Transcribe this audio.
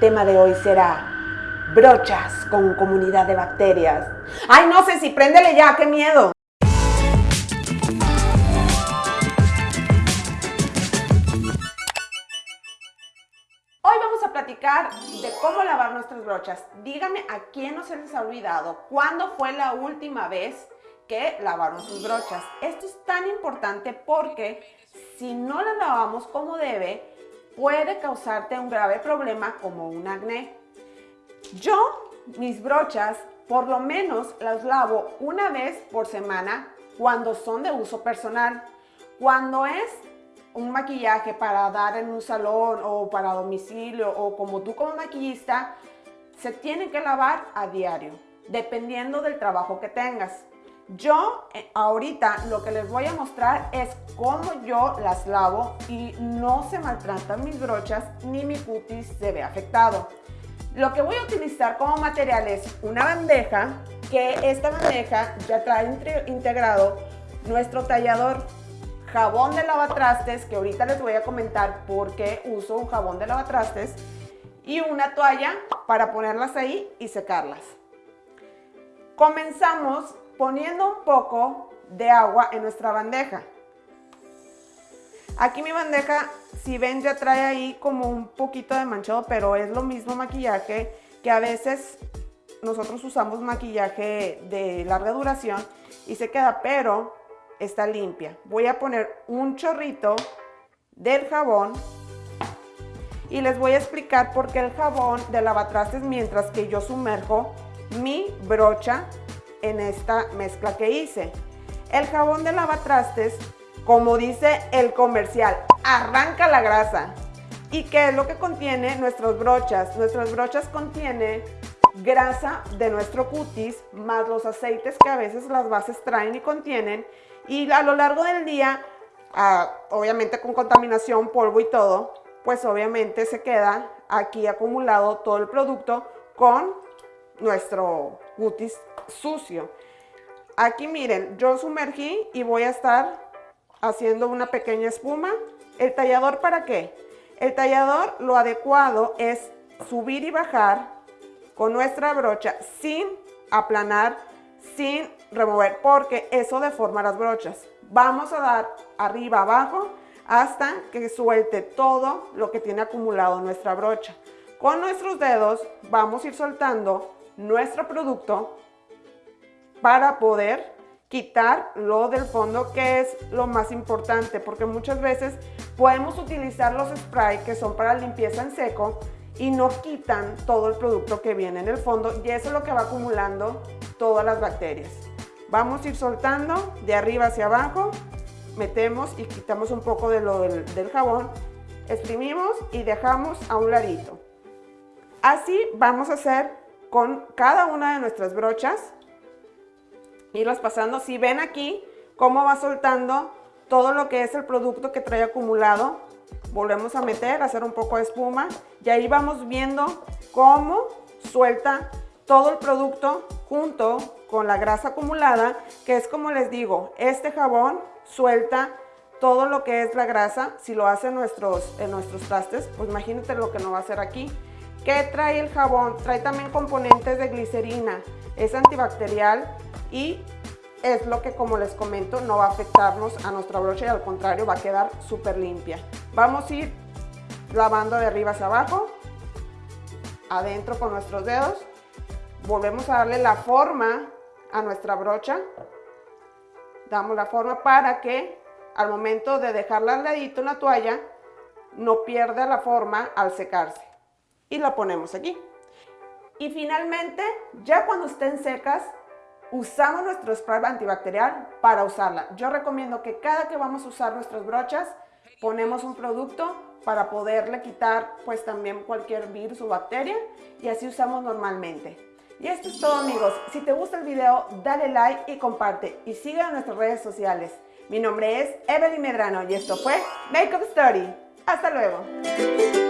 tema de hoy será brochas con comunidad de bacterias. Ay, no sé si préndele ya, qué miedo. Hoy vamos a platicar de cómo lavar nuestras brochas. Dígame a quién no se les ha olvidado cuándo fue la última vez que lavaron sus brochas. Esto es tan importante porque si no las lavamos como debe, puede causarte un grave problema como un acné. Yo, mis brochas, por lo menos las lavo una vez por semana cuando son de uso personal. Cuando es un maquillaje para dar en un salón o para domicilio o como tú como maquillista, se tiene que lavar a diario, dependiendo del trabajo que tengas. Yo eh, ahorita lo que les voy a mostrar es cómo yo las lavo y no se maltratan mis brochas ni mi cutis se ve afectado. Lo que voy a utilizar como material es una bandeja, que esta bandeja ya trae integrado nuestro tallador, jabón de lavatrastes, que ahorita les voy a comentar por qué uso un jabón de lavatrastes, y una toalla para ponerlas ahí y secarlas. Comenzamos poniendo un poco de agua en nuestra bandeja. Aquí mi bandeja, si ven, ya trae ahí como un poquito de manchado, pero es lo mismo maquillaje que a veces nosotros usamos maquillaje de larga duración y se queda, pero está limpia. Voy a poner un chorrito del jabón y les voy a explicar por qué el jabón de lavatrastes mientras que yo sumerjo mi brocha en esta mezcla que hice. El jabón de lavatrastes como dice el comercial, arranca la grasa. ¿Y qué es lo que contiene nuestras brochas? Nuestras brochas contienen grasa de nuestro cutis más los aceites que a veces las bases traen y contienen y a lo largo del día, ah, obviamente con contaminación, polvo y todo, pues obviamente se queda aquí acumulado todo el producto con nuestro cutis sucio. Aquí miren, yo sumergí y voy a estar haciendo una pequeña espuma. ¿El tallador para qué? El tallador lo adecuado es subir y bajar con nuestra brocha sin aplanar, sin remover, porque eso deforma las brochas. Vamos a dar arriba, abajo, hasta que suelte todo lo que tiene acumulado nuestra brocha. Con nuestros dedos vamos a ir soltando nuestro producto para poder quitar lo del fondo que es lo más importante porque muchas veces podemos utilizar los spray que son para limpieza en seco y no quitan todo el producto que viene en el fondo y eso es lo que va acumulando todas las bacterias. Vamos a ir soltando de arriba hacia abajo, metemos y quitamos un poco de lo del, del jabón, exprimimos y dejamos a un ladito. Así vamos a hacer con cada una de nuestras brochas irlas pasando. Si ven aquí cómo va soltando todo lo que es el producto que trae acumulado, volvemos a meter, hacer un poco de espuma y ahí vamos viendo cómo suelta todo el producto junto con la grasa acumulada, que es como les digo, este jabón suelta todo lo que es la grasa, si lo hace nuestros, en nuestros trastes, pues imagínate lo que no va a hacer aquí. ¿Qué trae el jabón? Trae también componentes de glicerina, es antibacterial, y es lo que como les comento no va a afectarnos a nuestra brocha y al contrario va a quedar súper limpia. Vamos a ir lavando de arriba hacia abajo, adentro con nuestros dedos, volvemos a darle la forma a nuestra brocha, damos la forma para que al momento de dejarla al ladito en la toalla no pierda la forma al secarse y la ponemos aquí. Y finalmente, ya cuando estén secas, usamos nuestro spray antibacterial para usarla. Yo recomiendo que cada que vamos a usar nuestras brochas, ponemos un producto para poderle quitar pues también cualquier virus o bacteria y así usamos normalmente. Y esto es todo amigos. Si te gusta el video, dale like y comparte y sigue en nuestras redes sociales. Mi nombre es Evelyn Medrano y esto fue Makeup Story. Hasta luego.